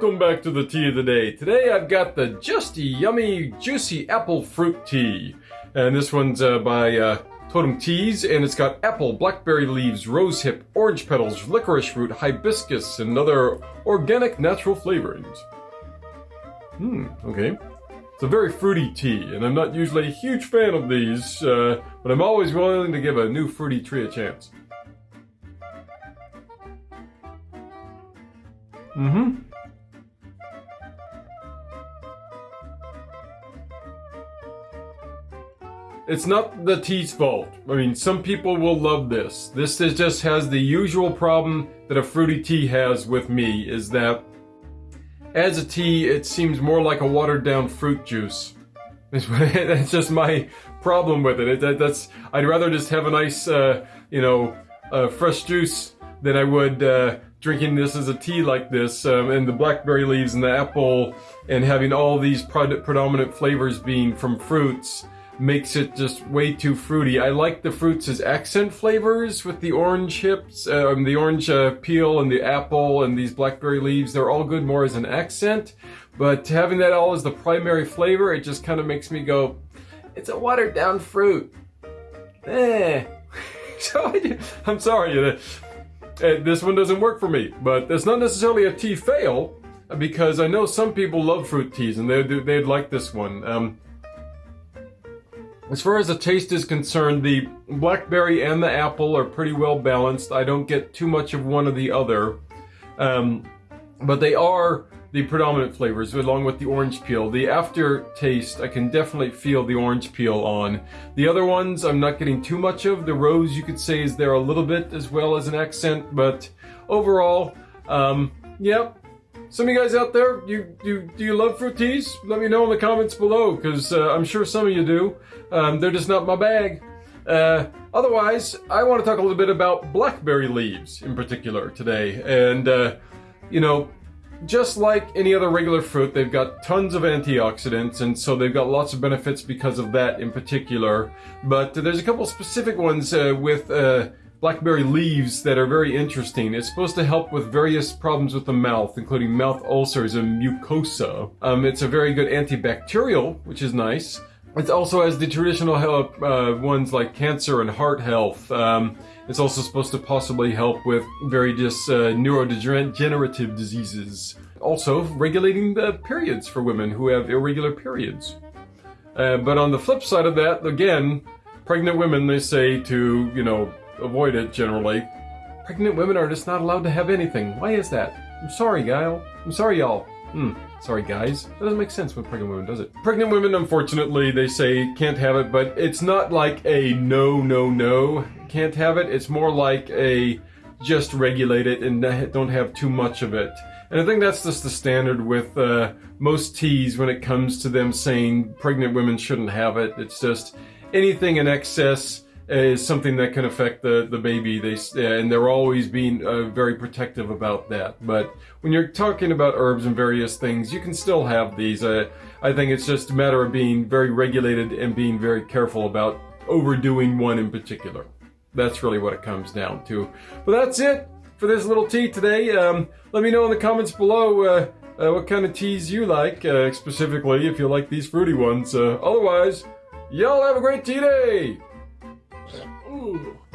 back to the tea of the day. Today I've got the Just Yummy Juicy Apple Fruit Tea. And this one's uh, by uh, Totem Teas, and it's got apple, blackberry leaves, rosehip, orange petals, licorice root, hibiscus, and other organic natural flavorings. Hmm, okay. It's a very fruity tea, and I'm not usually a huge fan of these, uh, but I'm always willing to give a new fruity tree a chance. Mm-hmm. It's not the tea's fault. I mean, some people will love this. This is just has the usual problem that a fruity tea has with me, is that as a tea, it seems more like a watered down fruit juice. That's just my problem with it. it that, that's I'd rather just have a nice, uh, you know, uh, fresh juice than I would uh, drinking this as a tea like this, um, and the blackberry leaves and the apple, and having all these predominant flavors being from fruits makes it just way too fruity. I like the fruits as accent flavors with the orange hips, um, the orange uh, peel and the apple and these blackberry leaves. They're all good more as an accent, but having that all as the primary flavor, it just kind of makes me go, it's a watered down fruit. Eh. so I, am sorry, uh, uh, this one doesn't work for me, but it's not necessarily a tea fail because I know some people love fruit teas and they'd, they'd like this one. Um, as far as the taste is concerned, the blackberry and the apple are pretty well balanced. I don't get too much of one or the other. Um, but they are the predominant flavors along with the orange peel. The aftertaste, I can definitely feel the orange peel on. The other ones, I'm not getting too much of. The rose, you could say, is there a little bit as well as an accent, but overall, um, yep, some of you guys out there, you, you do you love fruit teas? Let me know in the comments below, because uh, I'm sure some of you do. Um, they're just not my bag. Uh, otherwise, I want to talk a little bit about blackberry leaves in particular today. And, uh, you know, just like any other regular fruit, they've got tons of antioxidants, and so they've got lots of benefits because of that in particular. But there's a couple specific ones uh, with uh, blackberry leaves that are very interesting. It's supposed to help with various problems with the mouth, including mouth ulcers and mucosa. Um, it's a very good antibacterial, which is nice. It also has the traditional help uh, ones like cancer and heart health. Um, it's also supposed to possibly help with various uh, neurodegenerative diseases. Also, regulating the periods for women who have irregular periods. Uh, but on the flip side of that, again, pregnant women, they say to, you know, avoid it generally. Pregnant women are just not allowed to have anything. Why is that? I'm sorry, Guile. I'm sorry, y'all. Hmm. Sorry, guys. That doesn't make sense with pregnant women, does it? Pregnant women, unfortunately, they say can't have it, but it's not like a no, no, no, can't have it. It's more like a just regulate it and don't have too much of it. And I think that's just the standard with uh, most teas when it comes to them saying pregnant women shouldn't have it. It's just anything in excess is something that can affect the, the baby. They and they're always being uh, very protective about that. But when you're talking about herbs and various things, you can still have these. Uh, I think it's just a matter of being very regulated and being very careful about overdoing one in particular. That's really what it comes down to. But that's it for this little tea today. Um, let me know in the comments below uh, uh what kind of teas you like, uh, specifically if you like these fruity ones. Uh, otherwise, y'all have a great tea day! Uh.